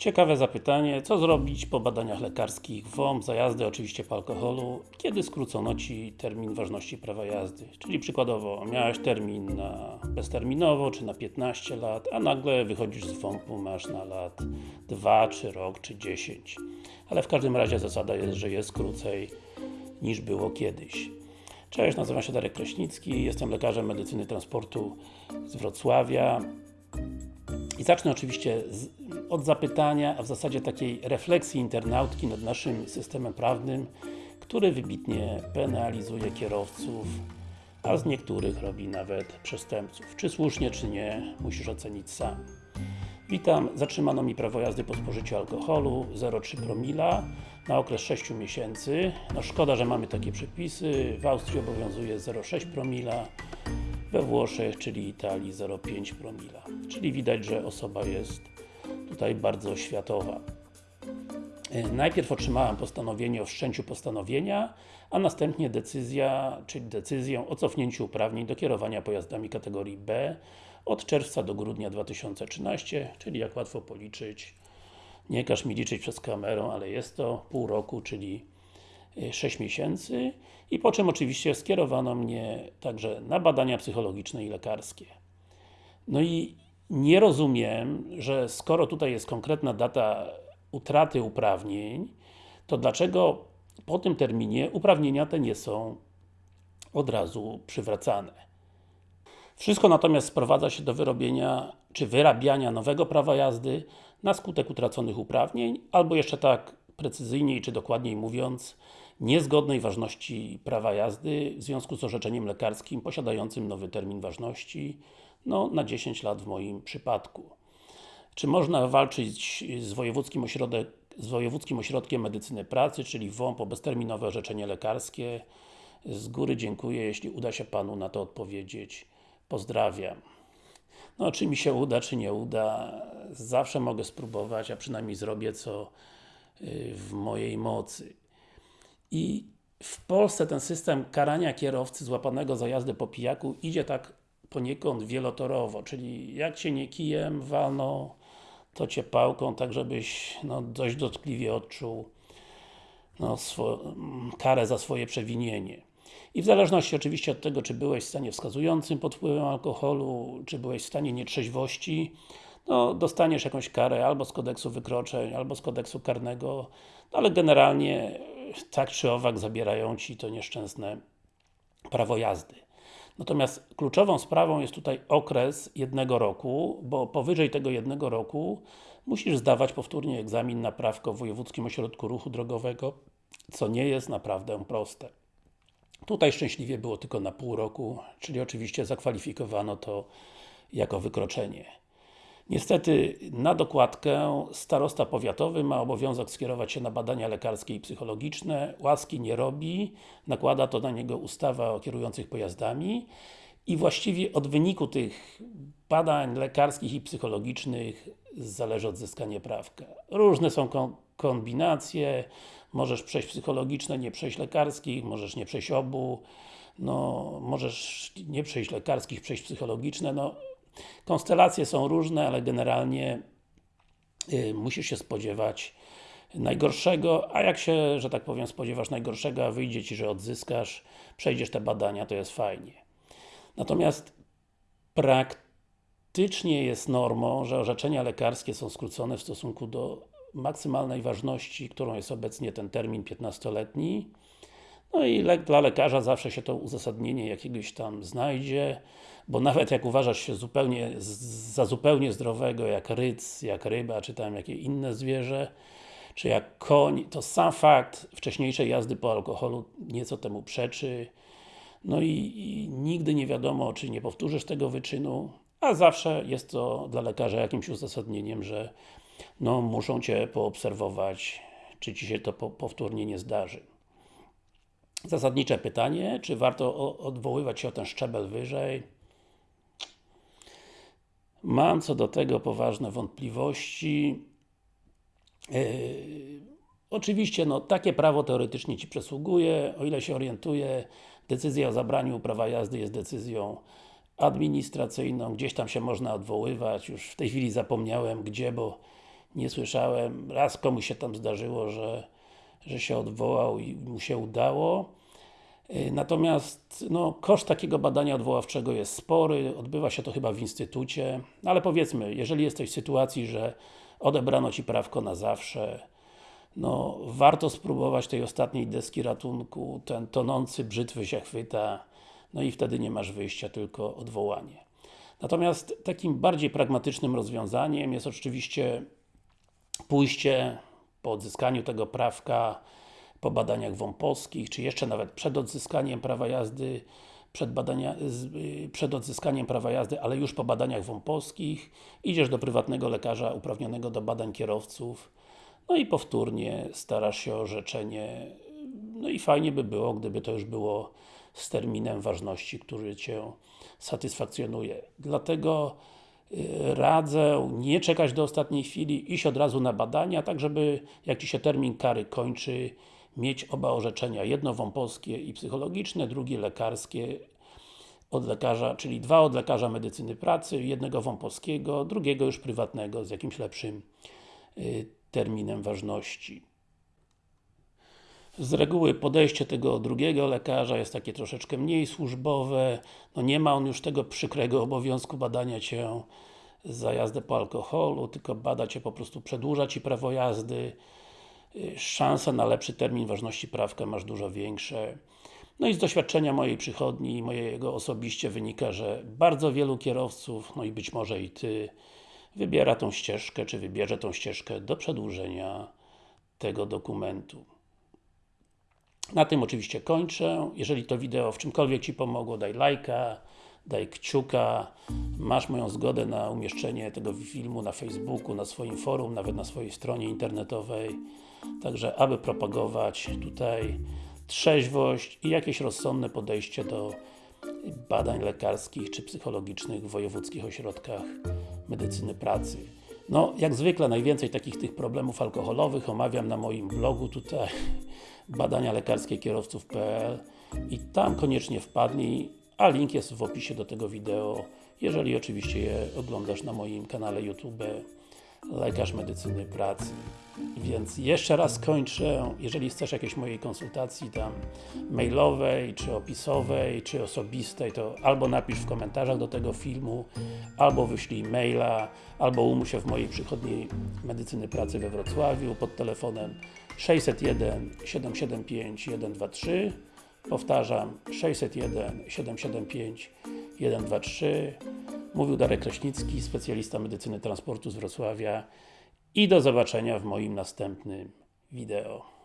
Ciekawe zapytanie, co zrobić po badaniach lekarskich WOMP za jazdę oczywiście po alkoholu, kiedy skrócono Ci termin ważności prawa jazdy? Czyli przykładowo, miałeś termin na bezterminowo, czy na 15 lat, a nagle wychodzisz z WOMP-u, masz na lat 2, czy rok, czy 10. Ale w każdym razie zasada jest, że jest krócej niż było kiedyś. Cześć, nazywam się Darek Kraśnicki, jestem lekarzem medycyny transportu z Wrocławia. I zacznę oczywiście z, od zapytania, a w zasadzie takiej refleksji internautki nad naszym systemem prawnym, który wybitnie penalizuje kierowców, a z niektórych robi nawet przestępców. Czy słusznie, czy nie, musisz ocenić sam. Witam, zatrzymano mi prawo jazdy po spożyciu alkoholu 0,3 promila na okres 6 miesięcy. No szkoda, że mamy takie przepisy. W Austrii obowiązuje 0,6 promila, we Włoszech, czyli Italii 0,5 promila. Czyli widać, że osoba jest tutaj bardzo światowa. Najpierw otrzymałem postanowienie o wszczęciu postanowienia, a następnie decyzja, czyli decyzję o cofnięciu uprawnień do kierowania pojazdami kategorii B od czerwca do grudnia 2013, czyli jak łatwo policzyć, nie każ mi liczyć przez kamerę, ale jest to pół roku, czyli 6 miesięcy i po czym oczywiście skierowano mnie także na badania psychologiczne i lekarskie. No i nie rozumiem, że skoro tutaj jest konkretna data utraty uprawnień, to dlaczego po tym terminie uprawnienia te nie są od razu przywracane. Wszystko natomiast sprowadza się do wyrobienia, czy wyrabiania nowego prawa jazdy na skutek utraconych uprawnień, albo jeszcze tak precyzyjniej, czy dokładniej mówiąc, niezgodnej ważności prawa jazdy w związku z orzeczeniem lekarskim posiadającym nowy termin ważności, no na 10 lat w moim przypadku. Czy można walczyć z Wojewódzkim, Ośrodek, z Wojewódzkim Ośrodkiem Medycyny Pracy, czyli WOMP o bezterminowe orzeczenie lekarskie? Z góry dziękuję, jeśli uda się Panu na to odpowiedzieć. Pozdrawiam. No, czy mi się uda, czy nie uda, zawsze mogę spróbować, a przynajmniej zrobię co w mojej mocy. I w Polsce ten system karania kierowcy złapanego za jazdę po pijaku idzie tak poniekąd wielotorowo, czyli jak Cię nie kijem walną, to Cię pałką, tak żebyś no, dość dotkliwie odczuł no, karę za swoje przewinienie. I w zależności oczywiście od tego, czy byłeś w stanie wskazującym pod wpływem alkoholu, czy byłeś w stanie nietrzeźwości, no, dostaniesz jakąś karę albo z kodeksu wykroczeń, albo z kodeksu karnego, no, ale generalnie tak czy owak zabierają Ci to nieszczęsne prawo jazdy. Natomiast kluczową sprawą jest tutaj okres jednego roku, bo powyżej tego jednego roku musisz zdawać powtórnie egzamin na prawko w Wojewódzkim Ośrodku Ruchu Drogowego, co nie jest naprawdę proste. Tutaj szczęśliwie było tylko na pół roku, czyli oczywiście zakwalifikowano to jako wykroczenie. Niestety, na dokładkę starosta powiatowy ma obowiązek skierować się na badania lekarskie i psychologiczne, łaski nie robi, nakłada to na niego ustawa o kierujących pojazdami. I właściwie od wyniku tych badań lekarskich i psychologicznych zależy odzyskanie prawka. Różne są kombinacje, możesz przejść psychologiczne, nie przejść lekarskich, możesz nie przejść obu, no, możesz nie przejść lekarskich, przejść psychologiczne, no Konstelacje są różne, ale generalnie y, musisz się spodziewać najgorszego, a jak się, że tak powiem, spodziewasz najgorszego, a wyjdzie Ci, że odzyskasz, przejdziesz te badania, to jest fajnie. Natomiast praktycznie jest normą, że orzeczenia lekarskie są skrócone w stosunku do maksymalnej ważności, którą jest obecnie ten termin 15-letni. No i dla lekarza zawsze się to uzasadnienie jakiegoś tam znajdzie, bo nawet jak uważasz się zupełnie za zupełnie zdrowego, jak ryc, jak ryba, czy tam jakie inne zwierzę, czy jak koń, to sam fakt wcześniejszej jazdy po alkoholu nieco temu przeczy. No i, i nigdy nie wiadomo, czy nie powtórzysz tego wyczynu, a zawsze jest to dla lekarza jakimś uzasadnieniem, że no, muszą Cię poobserwować, czy Ci się to po, powtórnie nie zdarzy. Zasadnicze pytanie, czy warto odwoływać się o ten szczebel wyżej? Mam co do tego poważne wątpliwości. Yy, oczywiście, no, takie prawo teoretycznie Ci przysługuje, o ile się orientuję, decyzja o zabraniu prawa jazdy jest decyzją administracyjną, gdzieś tam się można odwoływać, już w tej chwili zapomniałem gdzie, bo nie słyszałem. Raz komuś się tam zdarzyło, że, że się odwołał i mu się udało. Y, Natomiast no, koszt takiego badania odwoławczego jest spory, odbywa się to chyba w instytucie, no, ale powiedzmy, jeżeli jesteś w sytuacji, że odebrano Ci prawko na zawsze, no warto spróbować tej ostatniej deski ratunku, ten tonący brzytwy się chwyta, no i wtedy nie masz wyjścia, tylko odwołanie. Natomiast takim bardziej pragmatycznym rozwiązaniem jest oczywiście pójście po odzyskaniu tego prawka po badaniach WOMP-owskich, czy jeszcze nawet przed odzyskaniem prawa jazdy, przed, badania, y, przed odzyskaniem prawa jazdy, ale już po badaniach WOMP-owskich, idziesz do prywatnego lekarza uprawnionego do badań kierowców, no i powtórnie starasz się o orzeczenie, no i fajnie by było, gdyby to już było z terminem ważności, który Cię satysfakcjonuje. Dlatego radzę nie czekać do ostatniej chwili, iść od razu na badania, tak żeby jak Ci się termin kary kończy, mieć oba orzeczenia, jedno wąposkie i psychologiczne, drugie lekarskie od lekarza, czyli dwa od lekarza medycyny pracy, jednego wąposkiego, drugiego już prywatnego z jakimś lepszym y, terminem ważności. Z reguły podejście tego drugiego lekarza jest takie troszeczkę mniej służbowe, no nie ma on już tego przykrego obowiązku badania Cię za jazdę po alkoholu, tylko bada Cię po prostu, przedłuża Ci prawo jazdy, szanse na lepszy termin ważności prawka masz dużo większe. No i z doświadczenia mojej przychodni i mojego osobiście wynika, że bardzo wielu kierowców, no i być może i Ty, wybiera tą ścieżkę, czy wybierze tą ścieżkę do przedłużenia tego dokumentu. Na tym oczywiście kończę. Jeżeli to wideo w czymkolwiek Ci pomogło, daj lajka, daj kciuka. Masz moją zgodę na umieszczenie tego filmu na Facebooku, na swoim forum, nawet na swojej stronie internetowej. Także, aby propagować tutaj trzeźwość i jakieś rozsądne podejście do badań lekarskich czy psychologicznych w wojewódzkich ośrodkach medycyny pracy. No, jak zwykle najwięcej takich tych problemów alkoholowych omawiam na moim blogu tutaj badania lekarskie kierowców.pl i tam koniecznie wpadnij, a link jest w opisie do tego wideo, jeżeli oczywiście je oglądasz na moim kanale YouTube Lekarz Medycyny Pracy. Więc jeszcze raz kończę, jeżeli chcesz jakiejś mojej konsultacji tam mailowej, czy opisowej, czy osobistej, to albo napisz w komentarzach do tego filmu, albo wyślij maila, albo umów się w mojej przychodni medycyny pracy we Wrocławiu pod telefonem 601 775 123 Powtarzam 601 775 123 Mówił Darek Kraśnicki, specjalista medycyny transportu z Wrocławia. I do zobaczenia w moim następnym wideo.